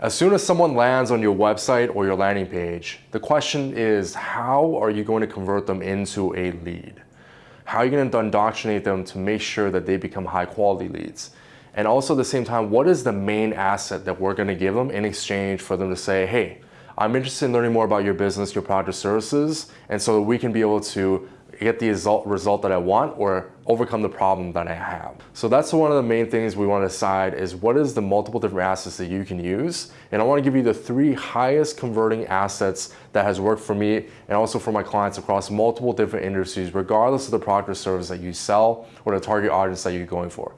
As soon as someone lands on your website or your landing page, the question is how are you going to convert them into a lead? How are you going to indoctrinate them to make sure that they become high quality leads? And also at the same time, what is the main asset that we're going to give them in exchange for them to say, hey, I'm interested in learning more about your business, your product or services, and so that we can be able to get the result, result that I want or overcome the problem that I have. So that's one of the main things we want to decide is what is the multiple different assets that you can use. And I want to give you the three highest converting assets that has worked for me and also for my clients across multiple different industries, regardless of the product or service that you sell or the target audience that you're going for.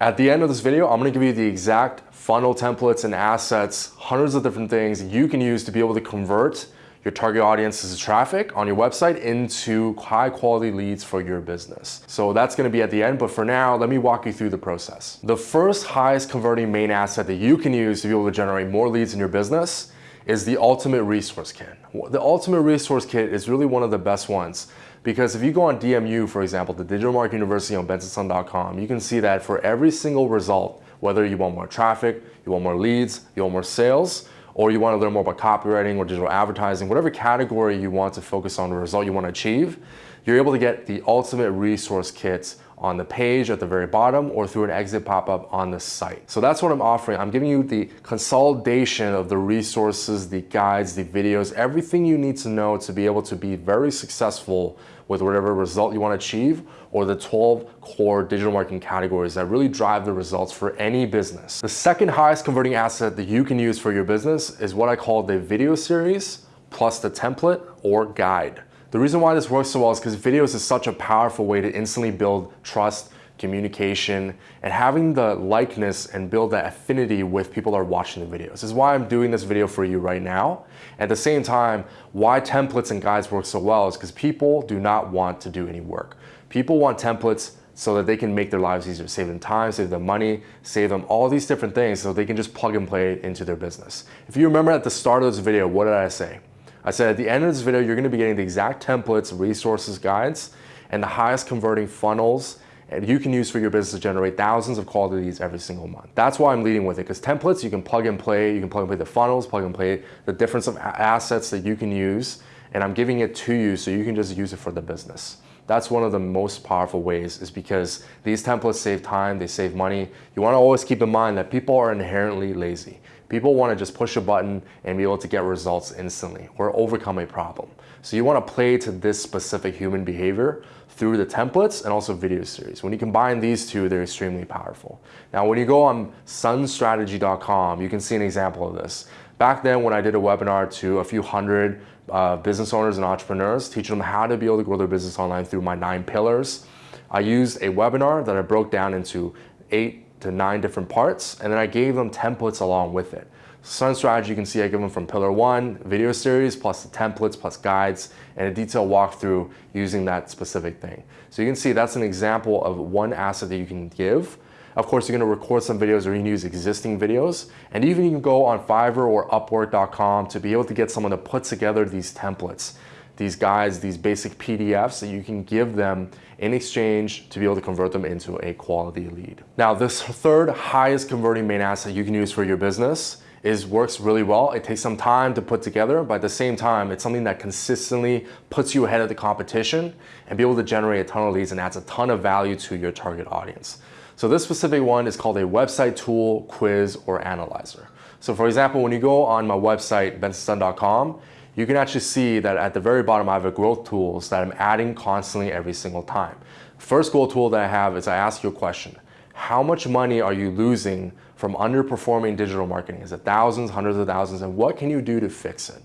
At the end of this video, I'm gonna give you the exact funnel templates and assets, hundreds of different things you can use to be able to convert your target audience's traffic on your website into high quality leads for your business. So that's gonna be at the end, but for now, let me walk you through the process. The first highest converting main asset that you can use to be able to generate more leads in your business is the Ultimate Resource Kit. The Ultimate Resource Kit is really one of the best ones because if you go on DMU, for example, the Digital Marketing University on bensonsun.com, you can see that for every single result, whether you want more traffic, you want more leads, you want more sales, or you want to learn more about copywriting or digital advertising, whatever category you want to focus on the result you want to achieve, you're able to get the ultimate resource kits on the page at the very bottom or through an exit pop-up on the site. So that's what I'm offering. I'm giving you the consolidation of the resources, the guides, the videos, everything you need to know to be able to be very successful with whatever result you want to achieve or the 12 core digital marketing categories that really drive the results for any business. The second highest converting asset that you can use for your business is what I call the video series plus the template or guide. The reason why this works so well is because videos is such a powerful way to instantly build trust, communication, and having the likeness and build that affinity with people that are watching the videos. This is why I'm doing this video for you right now. At the same time, why templates and guides work so well is because people do not want to do any work. People want templates so that they can make their lives easier, save them time, save them money, save them all these different things so they can just plug and play it into their business. If you remember at the start of this video, what did I say? I said at the end of this video, you're gonna be getting the exact templates, resources, guides, and the highest converting funnels and you can use for your business to generate thousands of quality leads every single month. That's why I'm leading with it because templates you can plug and play, you can plug and play the funnels, plug and play the difference of assets that you can use and I'm giving it to you so you can just use it for the business. That's one of the most powerful ways is because these templates save time, they save money. You wanna always keep in mind that people are inherently lazy. People wanna just push a button and be able to get results instantly or overcome a problem. So you wanna play to this specific human behavior through the templates and also video series. When you combine these two, they're extremely powerful. Now, when you go on sunstrategy.com, you can see an example of this. Back then, when I did a webinar to a few hundred uh, business owners and entrepreneurs, teaching them how to be able to grow their business online through my nine pillars. I used a webinar that I broke down into eight to nine different parts, and then I gave them templates along with it. Sun strategy, you can see I give them from pillar one, video series, plus the templates, plus guides, and a detailed walkthrough using that specific thing. So you can see that's an example of one asset that you can give of course, you're gonna record some videos or you can use existing videos. And even you can go on Fiverr or Upwork.com to be able to get someone to put together these templates, these guides, these basic PDFs that you can give them in exchange to be able to convert them into a quality lead. Now, this third highest converting main asset you can use for your business is works really well. It takes some time to put together, but at the same time, it's something that consistently puts you ahead of the competition and be able to generate a ton of leads and adds a ton of value to your target audience. So this specific one is called a website tool, quiz, or analyzer. So for example, when you go on my website, bensonsun.com, you can actually see that at the very bottom, I have a growth tools that I'm adding constantly every single time. First growth tool that I have is I ask you a question. How much money are you losing from underperforming digital marketing? Is it thousands, hundreds of thousands, and what can you do to fix it?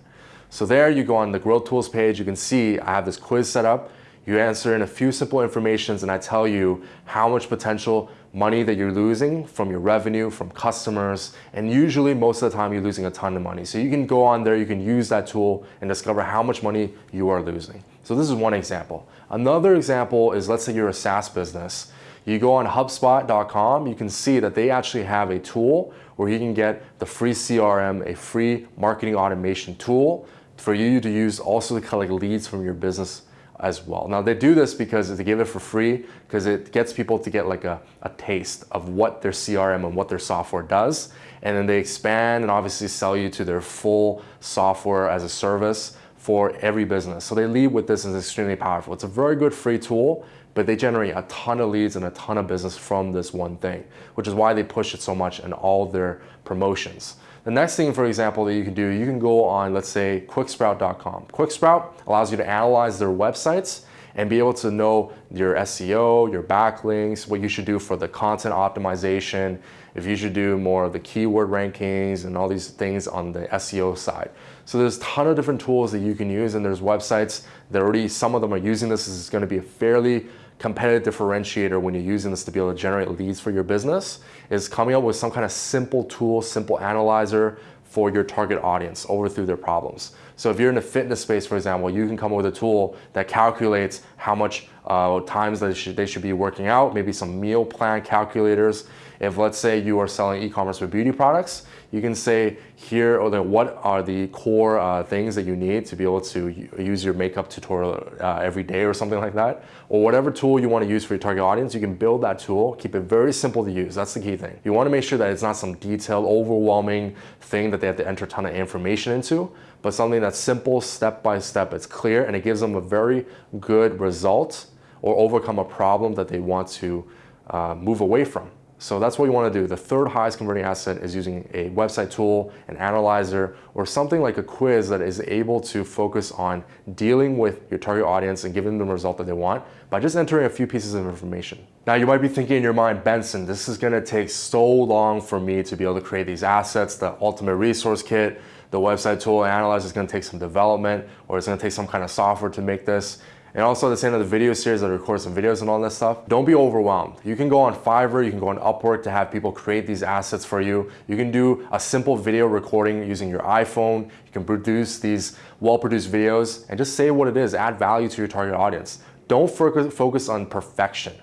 So there you go on the growth tools page, you can see I have this quiz set up. You answer in a few simple informations and I tell you how much potential money that you're losing from your revenue, from customers, and usually most of the time you're losing a ton of money. So you can go on there, you can use that tool and discover how much money you are losing. So this is one example. Another example is let's say you're a SaaS business. You go on HubSpot.com, you can see that they actually have a tool where you can get the free CRM, a free marketing automation tool for you to use also to collect leads from your business as well. Now they do this because they give it for free because it gets people to get like a, a taste of what their CRM and what their software does. And then they expand and obviously sell you to their full software as a service for every business. So they lead with this as extremely powerful. It's a very good free tool, but they generate a ton of leads and a ton of business from this one thing, which is why they push it so much in all their promotions. The next thing, for example, that you can do, you can go on, let's say, quicksprout.com. Quicksprout allows you to analyze their websites and be able to know your SEO, your backlinks, what you should do for the content optimization, if you should do more of the keyword rankings and all these things on the SEO side. So there's a ton of different tools that you can use and there's websites that already, some of them are using this. This is gonna be a fairly competitive differentiator when you're using this to be able to generate leads for your business is coming up with some kind of simple tool, simple analyzer for your target audience over through their problems. So if you're in the fitness space, for example, you can come up with a tool that calculates how much uh, times they should, they should be working out, maybe some meal plan calculators. If let's say you are selling e-commerce for beauty products, you can say here or what are the core uh, things that you need to be able to use your makeup tutorial uh, every day or something like that. Or whatever tool you want to use for your target audience, you can build that tool, keep it very simple to use. That's the key thing. You want to make sure that it's not some detailed, overwhelming thing that they have to enter a ton of information into, but something that's simple, step by step, it's clear, and it gives them a very good result or overcome a problem that they want to uh, move away from. So that's what you want to do. The third highest converting asset is using a website tool, an analyzer, or something like a quiz that is able to focus on dealing with your target audience and giving them the result that they want by just entering a few pieces of information. Now you might be thinking in your mind, Benson, this is going to take so long for me to be able to create these assets, the ultimate resource kit, the website tool analyzer is going to take some development or it's going to take some kind of software to make this. And also at the same of the video series I record some videos and all that stuff, don't be overwhelmed. You can go on Fiverr, you can go on Upwork to have people create these assets for you. You can do a simple video recording using your iPhone. You can produce these well-produced videos and just say what it is, add value to your target audience. Don't focus on perfection.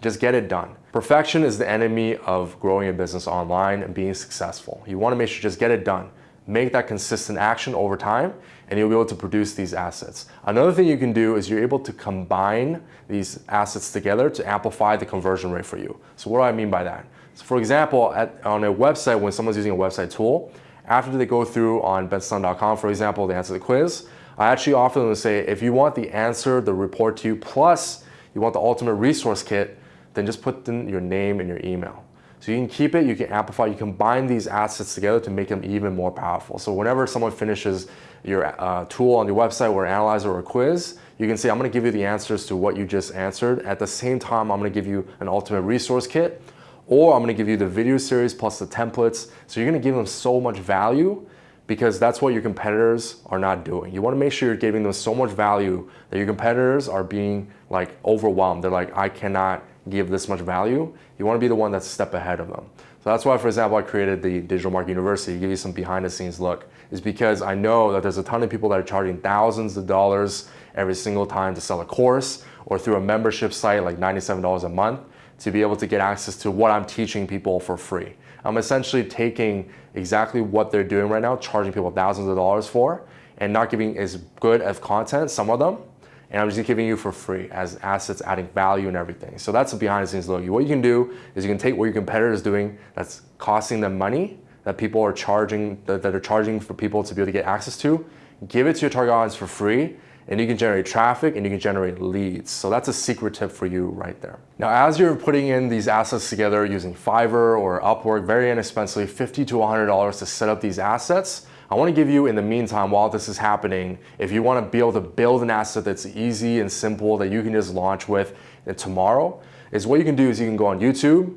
Just get it done. Perfection is the enemy of growing a business online and being successful. You wanna make sure just get it done make that consistent action over time and you'll be able to produce these assets. Another thing you can do is you're able to combine these assets together to amplify the conversion rate for you. So what do I mean by that? So for example, at, on a website, when someone's using a website tool, after they go through on benson.com, for example, they answer the quiz, I actually offer them to say, if you want the answer, the report to you, plus you want the ultimate resource kit, then just put in your name and your email. So you can keep it, you can amplify, you combine these assets together to make them even more powerful. So whenever someone finishes your uh, tool on your website or analyzer or quiz, you can say, I'm gonna give you the answers to what you just answered. At the same time, I'm gonna give you an ultimate resource kit, or I'm gonna give you the video series plus the templates. So you're gonna give them so much value because that's what your competitors are not doing. You wanna make sure you're giving them so much value that your competitors are being like overwhelmed. They're like, I cannot give this much value, you want to be the one that's a step ahead of them. So that's why, for example, I created the Digital Marketing University to give you some behind the scenes look, is because I know that there's a ton of people that are charging thousands of dollars every single time to sell a course or through a membership site like $97 a month to be able to get access to what I'm teaching people for free. I'm essentially taking exactly what they're doing right now, charging people thousands of dollars for, and not giving as good of content, some of them, and I'm just giving you for free as assets adding value and everything. So that's a behind the scenes look. What you can do is you can take what your competitor is doing that's costing them money, that people are charging, that, that are charging for people to be able to get access to, give it to your target audience for free, and you can generate traffic and you can generate leads. So that's a secret tip for you right there. Now, as you're putting in these assets together using Fiverr or Upwork, very inexpensively, 50 to $100 to set up these assets, I wanna give you in the meantime, while this is happening, if you wanna be able to build an asset that's easy and simple that you can just launch with tomorrow, is what you can do is you can go on YouTube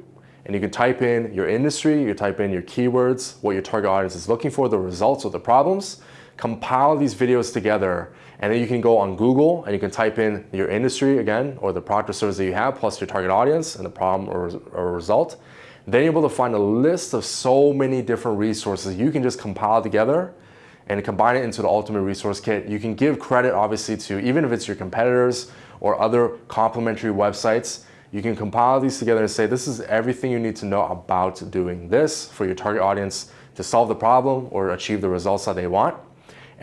and you can type in your industry, you type in your keywords, what your target audience is looking for, the results or the problems, compile these videos together, and then you can go on Google and you can type in your industry again, or the product or service that you have, plus your target audience and the problem or, or result, then you're able to find a list of so many different resources you can just compile together and combine it into the ultimate resource kit. You can give credit obviously to, even if it's your competitors or other complementary websites, you can compile these together and say, this is everything you need to know about doing this for your target audience to solve the problem or achieve the results that they want.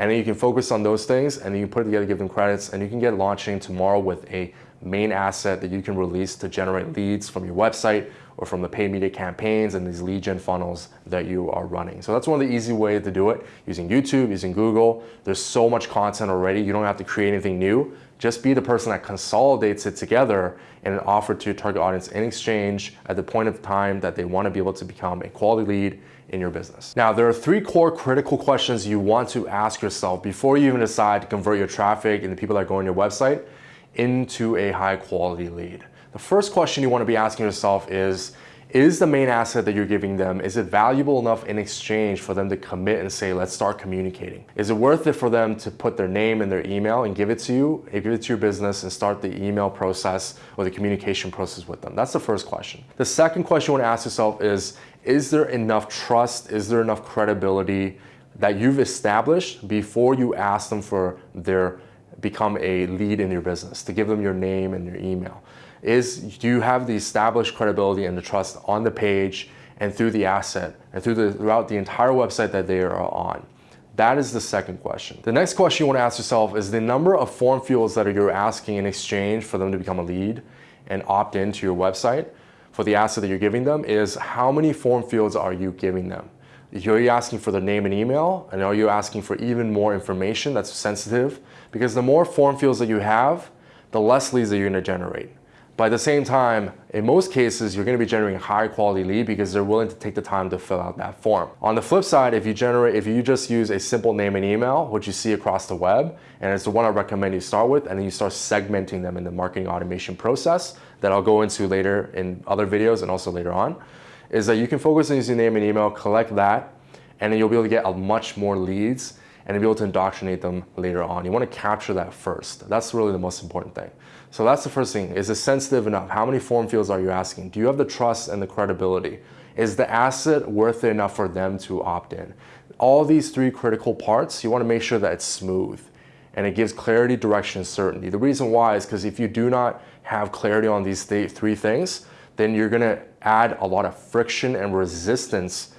And then you can focus on those things and then you put it together, give them credits, and you can get launching tomorrow with a main asset that you can release to generate leads from your website or from the paid media campaigns and these lead gen funnels that you are running. So that's one of the easy ways to do it using YouTube, using Google. There's so much content already. You don't have to create anything new. Just be the person that consolidates it together and an offer to your target audience in exchange at the point of time that they want to be able to become a quality lead in your business. Now, there are three core critical questions you want to ask yourself before you even decide to convert your traffic and the people that go on your website into a high quality lead. The first question you want to be asking yourself is, is the main asset that you're giving them, is it valuable enough in exchange for them to commit and say, let's start communicating? Is it worth it for them to put their name and their email and give it to you, give it to your business and start the email process or the communication process with them? That's the first question. The second question you want to ask yourself is, is there enough trust? Is there enough credibility that you've established before you ask them for their become a lead in your business, to give them your name and your email? is do you have the established credibility and the trust on the page and through the asset and through the, throughout the entire website that they are on? That is the second question. The next question you want to ask yourself is the number of form fields that you're asking in exchange for them to become a lead and opt into your website for the asset that you're giving them is how many form fields are you giving them? Are you asking for their name and email? And are you asking for even more information that's sensitive? Because the more form fields that you have, the less leads that you're gonna generate. But at the same time, in most cases, you're gonna be generating a high quality lead because they're willing to take the time to fill out that form. On the flip side, if you generate, if you just use a simple name and email, which you see across the web, and it's the one I recommend you start with, and then you start segmenting them in the marketing automation process that I'll go into later in other videos and also later on, is that you can focus on using name and email, collect that, and then you'll be able to get a much more leads and be able to indoctrinate them later on. You want to capture that first. That's really the most important thing. So that's the first thing. Is it sensitive enough? How many form fields are you asking? Do you have the trust and the credibility? Is the asset worth it enough for them to opt in? All these three critical parts, you want to make sure that it's smooth and it gives clarity, direction, and certainty. The reason why is because if you do not have clarity on these th three things, then you're going to add a lot of friction and resistance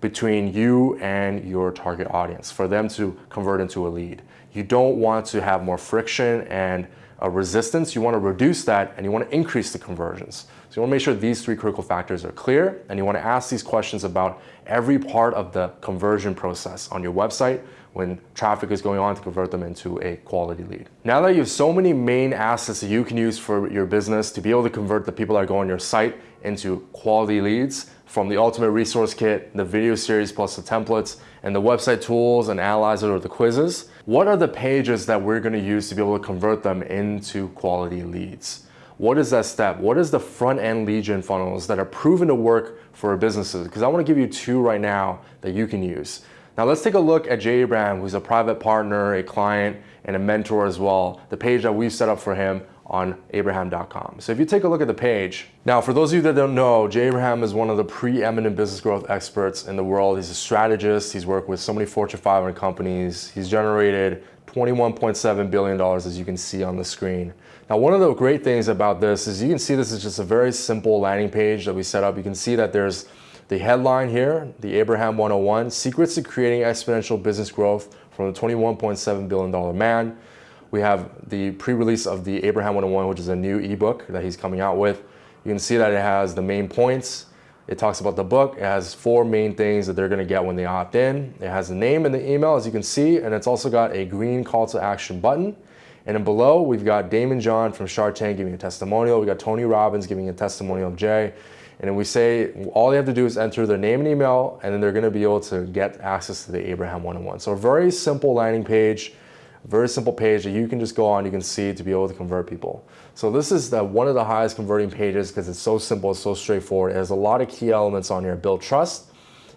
between you and your target audience for them to convert into a lead. You don't want to have more friction and a resistance, you want to reduce that and you want to increase the conversions. So you want to make sure these three critical factors are clear and you want to ask these questions about every part of the conversion process on your website when traffic is going on to convert them into a quality lead. Now that you have so many main assets that you can use for your business to be able to convert the people that go on your site into quality leads, from the Ultimate Resource Kit, the video series plus the templates, and the website tools and analyzer or the quizzes. What are the pages that we're gonna use to be able to convert them into quality leads? What is that step? What is the front end lead gen funnels that are proven to work for businesses? Because I wanna give you two right now that you can use. Now let's take a look at Jay Abraham, who's a private partner, a client, and a mentor as well. The page that we've set up for him on abraham.com. So if you take a look at the page, now for those of you that don't know, Jay Abraham is one of the preeminent business growth experts in the world. He's a strategist. He's worked with so many Fortune 500 companies. He's generated $21.7 billion as you can see on the screen. Now, one of the great things about this is you can see this is just a very simple landing page that we set up. You can see that there's the headline here, the Abraham 101, Secrets to Creating Exponential Business Growth from the $21.7 billion man. We have the pre-release of the Abraham 101, which is a new ebook that he's coming out with. You can see that it has the main points. It talks about the book. It has four main things that they're gonna get when they opt in. It has the name and the email, as you can see, and it's also got a green call to action button. And then below, we've got Daymond John from Shark Tank giving a testimonial. We got Tony Robbins giving a testimonial of Jay. And then we say all they have to do is enter their name and email, and then they're gonna be able to get access to the Abraham 101. So a very simple landing page very simple page that you can just go on, you can see to be able to convert people. So this is the, one of the highest converting pages because it's so simple, it's so straightforward. It has a lot of key elements on here. Build trust.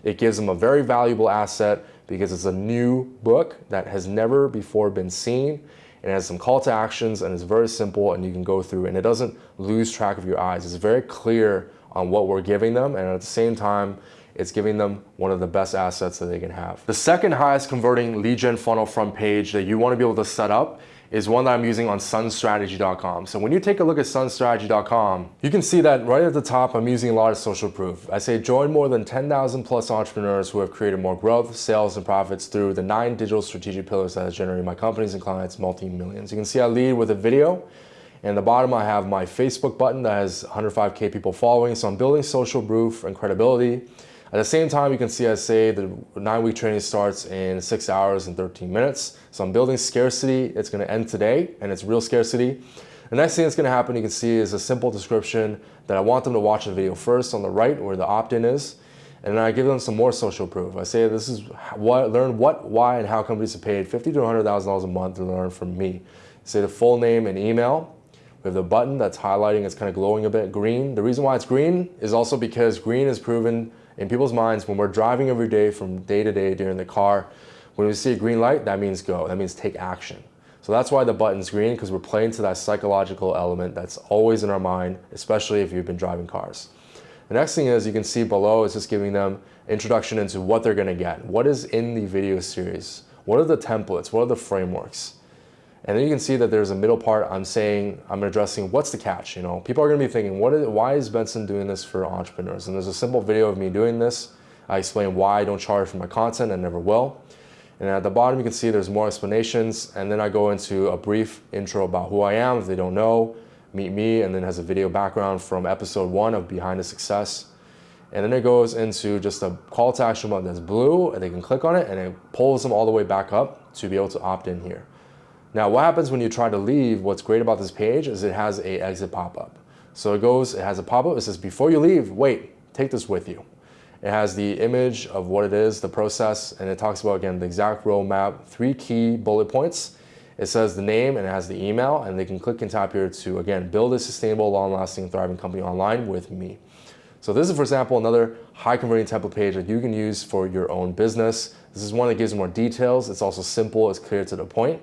It gives them a very valuable asset because it's a new book that has never before been seen. It has some call to actions and it's very simple and you can go through and it doesn't lose track of your eyes. It's very clear on what we're giving them and at the same time, it's giving them one of the best assets that they can have. The second highest converting lead gen funnel front page that you want to be able to set up is one that I'm using on sunstrategy.com. So when you take a look at sunstrategy.com, you can see that right at the top, I'm using a lot of social proof. I say join more than 10,000 plus entrepreneurs who have created more growth, sales, and profits through the nine digital strategic pillars that has generated my companies and clients multi-millions. You can see I lead with a video. And the bottom, I have my Facebook button that has 105K people following. So I'm building social proof and credibility. At the same time, you can see I say the nine week training starts in six hours and 13 minutes. So I'm building scarcity. It's gonna end today and it's real scarcity. The next thing that's gonna happen, you can see is a simple description that I want them to watch the video first on the right where the opt-in is. And then I give them some more social proof. I say this is what, learn what, why, and how companies have paid 50 to $100,000 a month to learn from me. Say the full name and email. We have the button that's highlighting, it's kind of glowing a bit green. The reason why it's green is also because green is proven in people's minds when we're driving every day from day to day during the car, when we see a green light, that means go, that means take action. So that's why the button's green, because we're playing to that psychological element that's always in our mind, especially if you've been driving cars. The next thing is you can see below is just giving them introduction into what they're gonna get. What is in the video series? What are the templates? What are the frameworks? And then you can see that there's a middle part. I'm saying, I'm addressing what's the catch. You know, people are gonna be thinking, what is, why is Benson doing this for entrepreneurs? And there's a simple video of me doing this. I explain why I don't charge for my content and never will. And at the bottom, you can see there's more explanations. And then I go into a brief intro about who I am if they don't know, meet me, and then has a video background from episode one of Behind the Success. And then it goes into just a call to action button that's blue and they can click on it and it pulls them all the way back up to be able to opt in here. Now, what happens when you try to leave, what's great about this page is it has a exit pop-up. So it goes, it has a pop-up, it says, before you leave, wait, take this with you. It has the image of what it is, the process, and it talks about, again, the exact roadmap, three key bullet points. It says the name and it has the email, and they can click and tap here to, again, build a sustainable, long-lasting, thriving company online with me. So this is, for example, another high converting template page that you can use for your own business. This is one that gives more details. It's also simple, it's clear to the point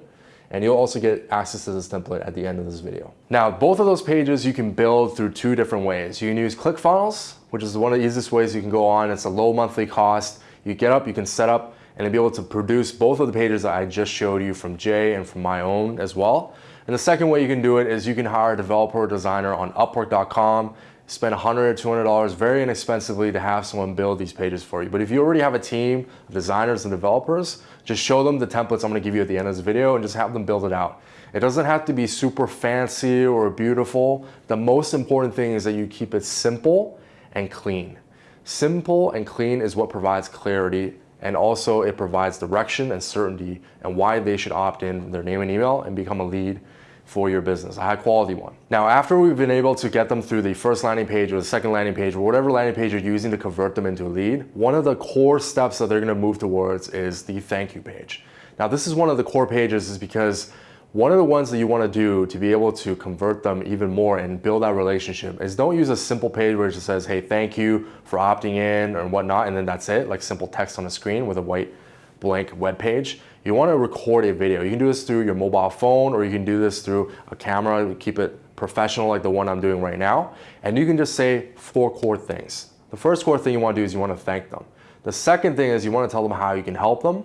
and you'll also get access to this template at the end of this video. Now, both of those pages you can build through two different ways. You can use ClickFunnels, which is one of the easiest ways you can go on. It's a low monthly cost. You get up, you can set up, and be able to produce both of the pages that I just showed you from Jay and from my own as well. And the second way you can do it is you can hire a developer or designer on Upwork.com spend 100 or $200 very inexpensively to have someone build these pages for you. But if you already have a team of designers and developers, just show them the templates I'm gonna give you at the end of this video and just have them build it out. It doesn't have to be super fancy or beautiful. The most important thing is that you keep it simple and clean. Simple and clean is what provides clarity and also it provides direction and certainty and why they should opt in their name and email and become a lead for your business, a high quality one. Now, after we've been able to get them through the first landing page or the second landing page or whatever landing page you're using to convert them into a lead, one of the core steps that they're gonna move towards is the thank you page. Now, this is one of the core pages is because one of the ones that you want to do to be able to convert them even more and build that relationship is don't use a simple page where it just says, hey, thank you for opting in or whatnot, and then that's it, like simple text on a screen with a white blank web page you want to record a video. You can do this through your mobile phone or you can do this through a camera, keep it professional like the one I'm doing right now. And you can just say four core things. The first core thing you want to do is you want to thank them. The second thing is you want to tell them how you can help them.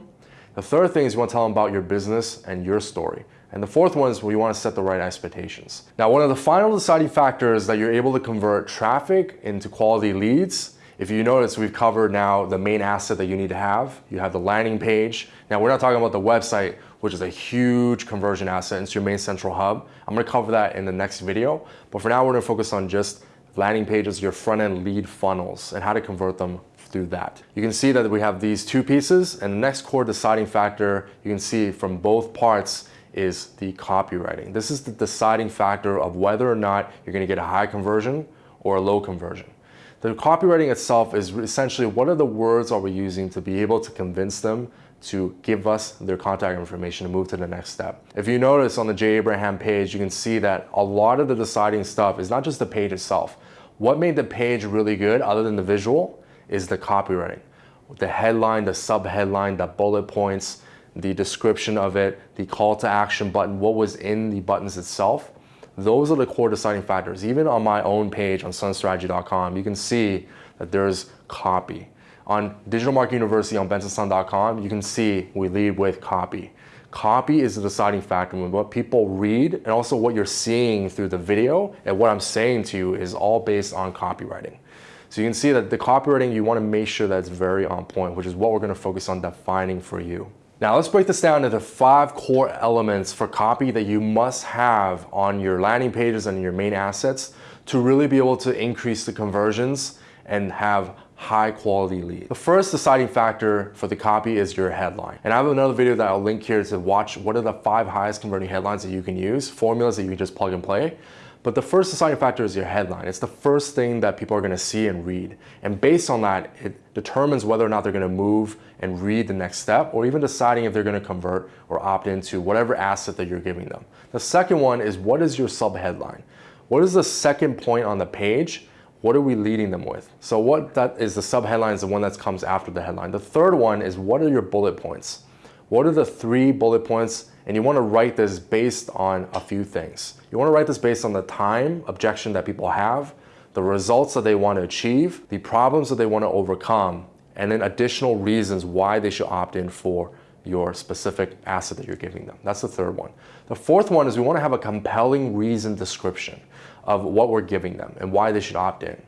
The third thing is you want to tell them about your business and your story. And the fourth one is where you want to set the right expectations. Now, one of the final deciding factors that you're able to convert traffic into quality leads if you notice, we've covered now the main asset that you need to have. You have the landing page. Now, we're not talking about the website, which is a huge conversion asset into your main central hub. I'm gonna cover that in the next video. But for now, we're gonna focus on just landing pages, your front-end lead funnels, and how to convert them through that. You can see that we have these two pieces, and the next core deciding factor you can see from both parts is the copywriting. This is the deciding factor of whether or not you're gonna get a high conversion or a low conversion. The copywriting itself is essentially what are the words are we using to be able to convince them to give us their contact information to move to the next step. If you notice on the Jay Abraham page, you can see that a lot of the deciding stuff is not just the page itself. What made the page really good other than the visual is the copywriting. The headline, the sub-headline, the bullet points, the description of it, the call to action button, what was in the buttons itself. Those are the core deciding factors. Even on my own page on sunstrategy.com, you can see that there's copy. On Digital Marketing University on bensonsun.com, you can see we lead with copy. copy is the deciding factor. What people read and also what you're seeing through the video and what I'm saying to you is all based on copywriting. So you can see that the copywriting, you want to make sure that it's very on point, which is what we're going to focus on defining for you. Now let's break this down into five core elements for copy that you must have on your landing pages and your main assets to really be able to increase the conversions and have high quality lead. The first deciding factor for the copy is your headline. And I have another video that I'll link here to watch what are the five highest converting headlines that you can use, formulas that you can just plug and play. But the first deciding factor is your headline. It's the first thing that people are gonna see and read. And based on that, it determines whether or not they're gonna move and read the next step or even deciding if they're gonna convert or opt into whatever asset that you're giving them. The second one is what is your sub headline? What is the second point on the page what are we leading them with? So what that is the subheadline is the one that comes after the headline. The third one is what are your bullet points? What are the three bullet points? And you want to write this based on a few things. You want to write this based on the time objection that people have, the results that they want to achieve, the problems that they want to overcome, and then additional reasons why they should opt in for your specific asset that you're giving them. That's the third one. The fourth one is we want to have a compelling reason description of what we're giving them and why they should opt in.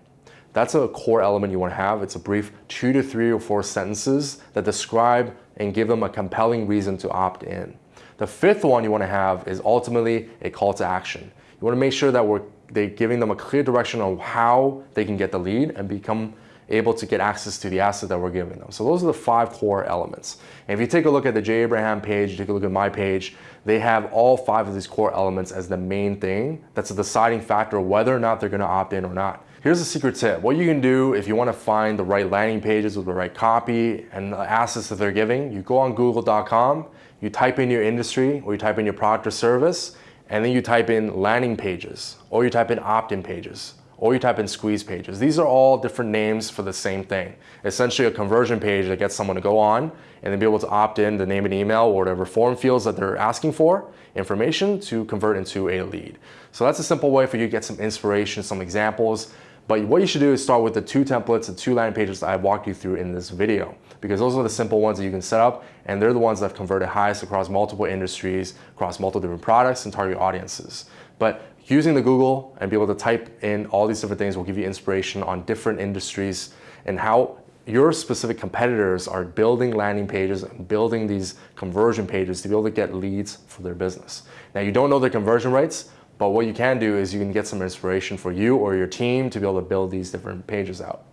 That's a core element you want to have. It's a brief two to three or four sentences that describe and give them a compelling reason to opt in. The fifth one you want to have is ultimately a call to action. You want to make sure that we're they giving them a clear direction on how they can get the lead and become able to get access to the asset that we're giving them. So those are the five core elements. And if you take a look at the Jay Abraham page, take a look at my page, they have all five of these core elements as the main thing that's a deciding factor whether or not they're gonna opt in or not. Here's a secret tip. What you can do if you wanna find the right landing pages with the right copy and the assets that they're giving, you go on google.com, you type in your industry or you type in your product or service, and then you type in landing pages or you type in opt-in pages or you type in squeeze pages. These are all different names for the same thing. Essentially a conversion page that gets someone to go on and then be able to opt in the name and email or whatever form fields that they're asking for, information to convert into a lead. So that's a simple way for you to get some inspiration, some examples. But what you should do is start with the two templates, the two landing pages that I walked you through in this video, because those are the simple ones that you can set up, and they're the ones that have converted highest across multiple industries, across multiple different products and target audiences. But using the Google and be able to type in all these different things will give you inspiration on different industries and how your specific competitors are building landing pages and building these conversion pages to be able to get leads for their business. Now you don't know their conversion rates, but what you can do is you can get some inspiration for you or your team to be able to build these different pages out.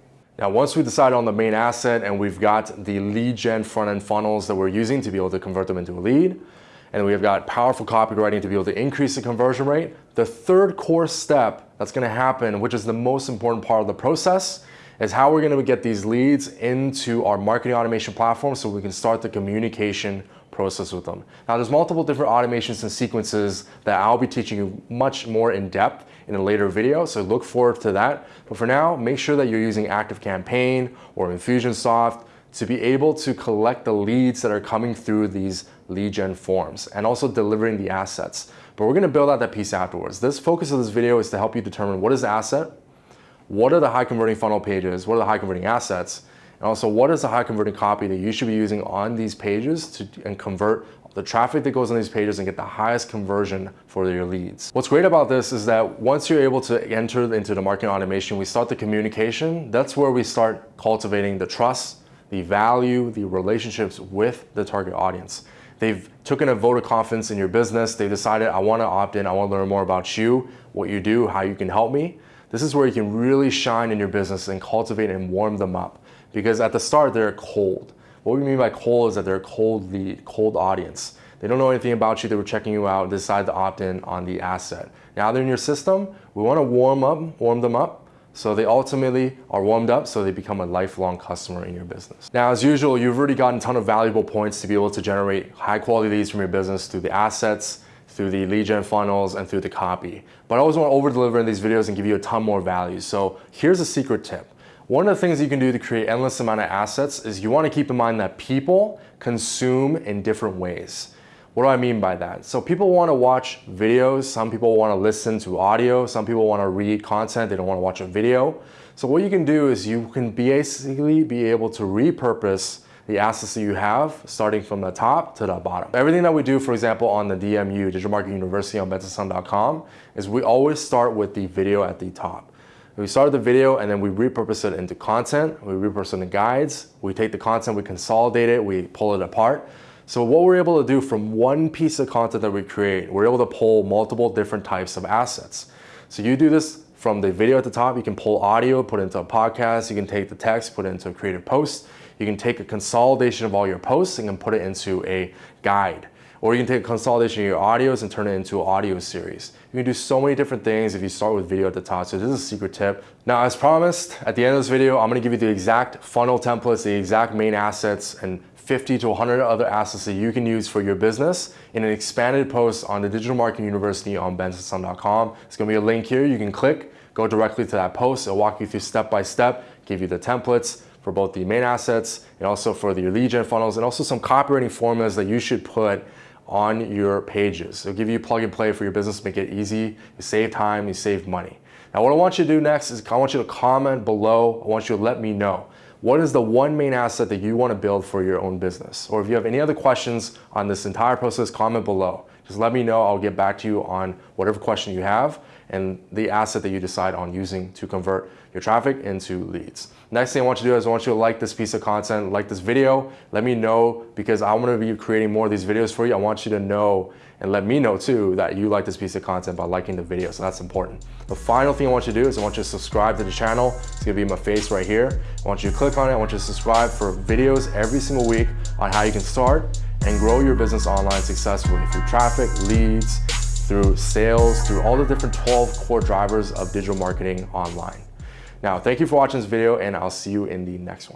Now, once we decide on the main asset and we've got the lead gen front end funnels that we're using to be able to convert them into a lead, and we've got powerful copywriting to be able to increase the conversion rate. The third core step that's gonna happen, which is the most important part of the process, is how we're gonna get these leads into our marketing automation platform so we can start the communication process with them. Now there's multiple different automations and sequences that I'll be teaching you much more in depth in a later video, so look forward to that. But for now, make sure that you're using ActiveCampaign or Infusionsoft to be able to collect the leads that are coming through these lead gen forms and also delivering the assets. But we're gonna build out that piece afterwards. This focus of this video is to help you determine what is the asset, what are the high converting funnel pages, what are the high converting assets, and also what is the high converting copy that you should be using on these pages to and convert the traffic that goes on these pages and get the highest conversion for your leads. What's great about this is that once you're able to enter into the marketing automation, we start the communication. That's where we start cultivating the trust, the value, the relationships with the target audience. They've taken a vote of confidence in your business. They decided, I wanna opt in, I wanna learn more about you, what you do, how you can help me. This is where you can really shine in your business and cultivate and warm them up. Because at the start, they're cold. What we mean by cold is that they're cold lead, cold audience. They don't know anything about you, they were checking you out, decide to opt in on the asset. Now they're in your system, we wanna warm up, warm them up, so they ultimately are warmed up so they become a lifelong customer in your business. Now, as usual, you've already gotten a ton of valuable points to be able to generate high quality leads from your business through the assets, through the lead gen funnels, and through the copy. But I always want to over deliver in these videos and give you a ton more value. So here's a secret tip. One of the things you can do to create endless amount of assets is you want to keep in mind that people consume in different ways. What do I mean by that? So people want to watch videos, some people want to listen to audio, some people want to read content, they don't want to watch a video. So what you can do is you can basically be able to repurpose the assets that you have starting from the top to the bottom. Everything that we do, for example, on the DMU, Digital Marketing University on bensonsun.com, is we always start with the video at the top. We start the video and then we repurpose it into content, we repurpose it into guides, we take the content, we consolidate it, we pull it apart. So what we're able to do from one piece of content that we create, we're able to pull multiple different types of assets. So you do this from the video at the top, you can pull audio, put it into a podcast, you can take the text, put it into a creative post, you can take a consolidation of all your posts and put it into a guide. Or you can take a consolidation of your audios and turn it into an audio series. You can do so many different things if you start with video at the top. So this is a secret tip. Now, as promised, at the end of this video, I'm gonna give you the exact funnel templates, the exact main assets, and 50 to 100 other assets that you can use for your business in an expanded post on the Digital Marketing University on bensonsun.com. It's gonna be a link here. You can click, go directly to that post. It'll walk you through step by step, give you the templates for both the main assets and also for the lead gen funnels and also some copywriting formulas that you should put on your pages. It'll give you plug and play for your business, make it easy, you save time, you save money. Now what I want you to do next is I want you to comment below. I want you to let me know what is the one main asset that you want to build for your own business? Or if you have any other questions on this entire process, comment below. Just let me know. I'll get back to you on whatever question you have and the asset that you decide on using to convert your traffic into leads. Next thing I want you to do is I want you to like this piece of content, like this video. Let me know because I want to be creating more of these videos for you. I want you to know and let me know too that you like this piece of content by liking the video. So that's important. The final thing I want you to do is I want you to subscribe to the channel. It's gonna be my face right here. I want you to click on it. I want you to subscribe for videos every single week on how you can start and grow your business online successfully through traffic, leads, through sales, through all the different 12 core drivers of digital marketing online. Now, thank you for watching this video and I'll see you in the next one.